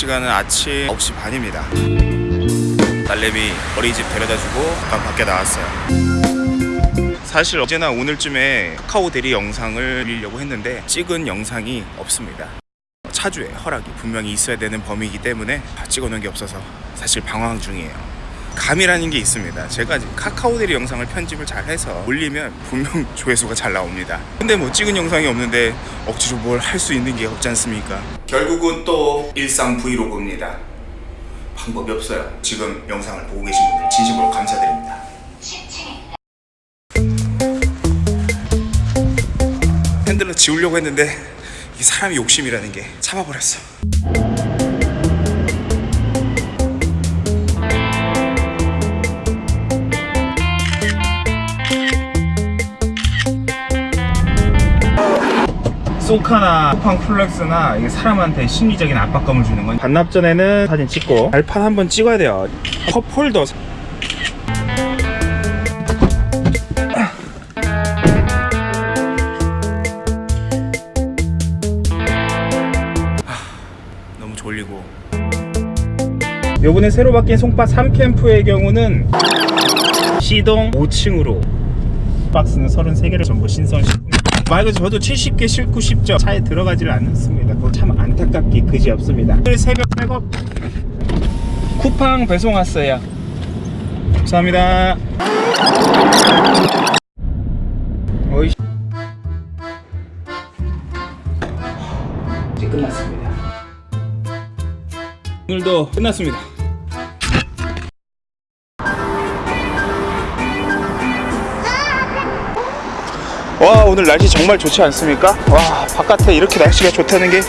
시간은 아침 9시 반입니다. 딸내미 어린이집 데려다주고 잠깐 밖에 나왔어요. 사실 어제나 오늘쯤에 카카오 대리 영상을 올리려고 했는데 찍은 영상이 없습니다. 차주의 허락이 분명히 있어야 되는 범위이기 때문에 찍어놓은 게 없어서 사실 방황 중이에요 감이라는 게 있습니다. 제가 카카오 대리 영상을 편집을 잘 해서 올리면 분명 조회수가 잘 나옵니다. 근데 뭐 찍은 영상이 없는데 억지로 뭘 할 수 있는 게 없지 않습니까? 결국은 또 일상 브이로그입니다. 방법이 없어요. 지금 영상을 보고 계신 분들 진심으로 감사드립니다. 핸들로 지우려고 했는데 이 사람이 욕심이라는 게 참아버렸어 쏘카나 쿠팡 플렉스나 사람한테 심리적인 압박감을 주는 건 반납 전에는 사진 찍고 발판 한번 찍어야 돼요. 컵 홀더. 너무 졸리고. 요번에 새로 바뀐 송파 3캠프의 경우는 시동 5층으로 박스는 33개를 전부 신선 말 그대로 저도 70개 싣고 싶죠 차에 들어가지를 않습니다. 참 안타깝게 그지없습니다. 오늘 새벽 백업 쿠팡 배송 왔어요. 감사합니다. 어이 이제 끝났습니다. 오늘도 끝났습니다 오늘 날씨 정말 좋지 않습니까? 와 바깥에 이렇게 날씨가 좋다는 게.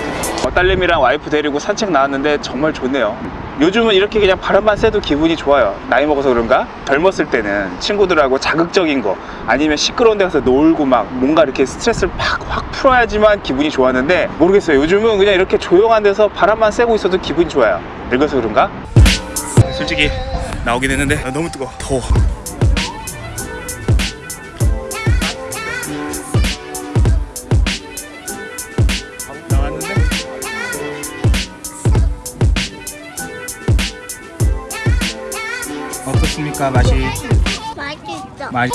어, 딸내미랑 와이프 데리고 산책 나왔는데 정말 좋네요. 요즘은 이렇게 그냥 바람만 쐬도 기분이 좋아요. 나이 먹어서 그런가? 젊었을 때는 친구들하고 자극적인 거 아니면 시끄러운 데 가서 놀고 막 뭔가 이렇게 스트레스를 팍확 풀어야지만 기분이 좋았는데 모르겠어요. 요즘은 그냥 이렇게 조용한 데서 바람만 쐬고 있어도 기분이 좋아요. 늙어서 그런가? 솔직히 나오긴 했는데. 아, 너무 뜨거워. 더워 어떻습니까 맛이 맛있어. 맛있